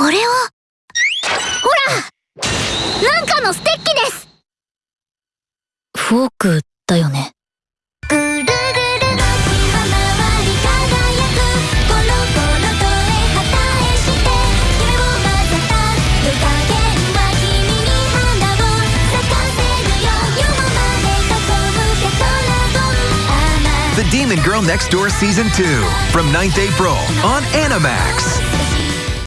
これはほらなんかのステッキです。フォークだよね。ぐるぐる巻きは回り輝くコロコロとえ旗へして夢を混ぜた夜加減は君に花を咲かせるよ夜まで囲むテトラゴン甘 The Demon Girl Next Door Season 2 from 9th April on Animax.